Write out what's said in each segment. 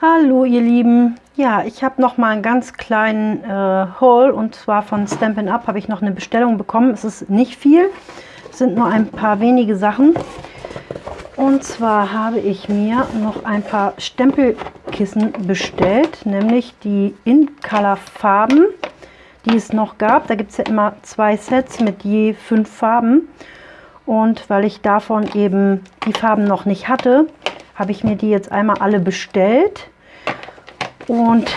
Hallo ihr Lieben, ja ich habe noch mal einen ganz kleinen äh, Haul und zwar von Stampin' Up habe ich noch eine Bestellung bekommen. Es ist nicht viel, es sind nur ein paar wenige Sachen. Und zwar habe ich mir noch ein paar Stempelkissen bestellt, nämlich die In-Color Farben, die es noch gab. Da gibt es ja immer zwei Sets mit je fünf Farben. Und weil ich davon eben die Farben noch nicht hatte, habe ich mir die jetzt einmal alle bestellt. Und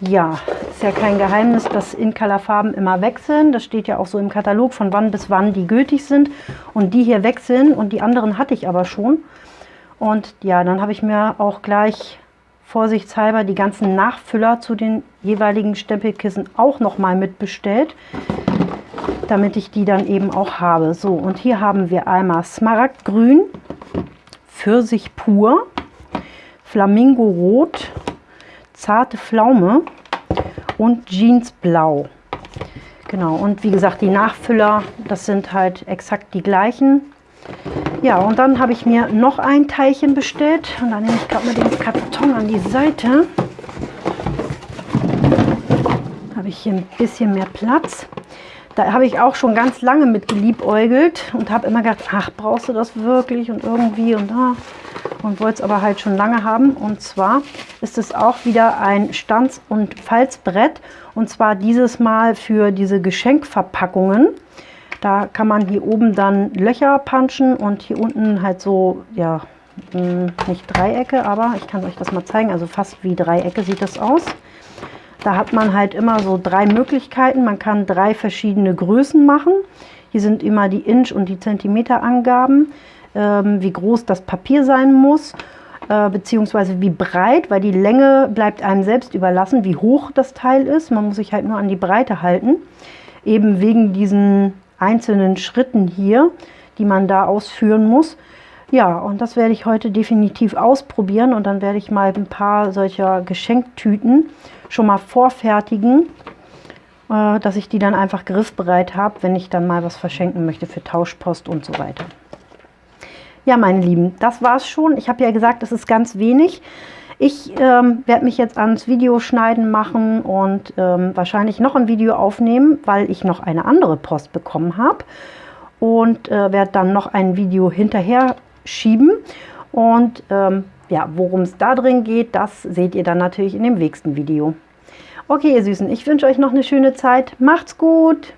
ja, ist ja kein Geheimnis, dass In-Color-Farben immer wechseln. Das steht ja auch so im Katalog, von wann bis wann die gültig sind. Und die hier wechseln und die anderen hatte ich aber schon. Und ja, dann habe ich mir auch gleich vorsichtshalber die ganzen Nachfüller zu den jeweiligen Stempelkissen auch nochmal mitbestellt, damit ich die dann eben auch habe. So, und hier haben wir einmal Smaragdgrün, Pfirsich pur, Flamingo Rot, Zarte Pflaume und Jeansblau. Genau, und wie gesagt, die Nachfüller, das sind halt exakt die gleichen. Ja, und dann habe ich mir noch ein Teilchen bestellt. Und dann nehme ich gerade mal den Karton an die Seite. Habe ich hier ein bisschen mehr Platz. Da habe ich auch schon ganz lange mit geliebäugelt und habe immer gedacht, ach, brauchst du das wirklich und irgendwie und da. Und wollte es aber halt schon lange haben. Und zwar ist es auch wieder ein Stanz- und Falzbrett. Und zwar dieses Mal für diese Geschenkverpackungen. Da kann man hier oben dann Löcher punchen und hier unten halt so, ja, hm, nicht Dreiecke, aber ich kann euch das mal zeigen. Also fast wie Dreiecke sieht das aus. Da hat man halt immer so drei Möglichkeiten. Man kann drei verschiedene Größen machen. Hier sind immer die Inch- und die Zentimeterangaben, ähm, wie groß das Papier sein muss, äh, beziehungsweise wie breit, weil die Länge bleibt einem selbst überlassen, wie hoch das Teil ist. Man muss sich halt nur an die Breite halten, eben wegen diesen einzelnen Schritten hier, die man da ausführen muss. Ja, und das werde ich heute definitiv ausprobieren und dann werde ich mal ein paar solcher Geschenktüten schon mal vorfertigen, äh, dass ich die dann einfach griffbereit habe, wenn ich dann mal was verschenken möchte für Tauschpost und so weiter. Ja, meine Lieben, das war es schon. Ich habe ja gesagt, es ist ganz wenig. Ich ähm, werde mich jetzt ans Videoschneiden machen und ähm, wahrscheinlich noch ein Video aufnehmen, weil ich noch eine andere Post bekommen habe. Und äh, werde dann noch ein Video hinterher schieben. Und ähm, ja, worum es da drin geht, das seht ihr dann natürlich in dem nächsten Video. Okay, ihr Süßen, ich wünsche euch noch eine schöne Zeit. Macht's gut!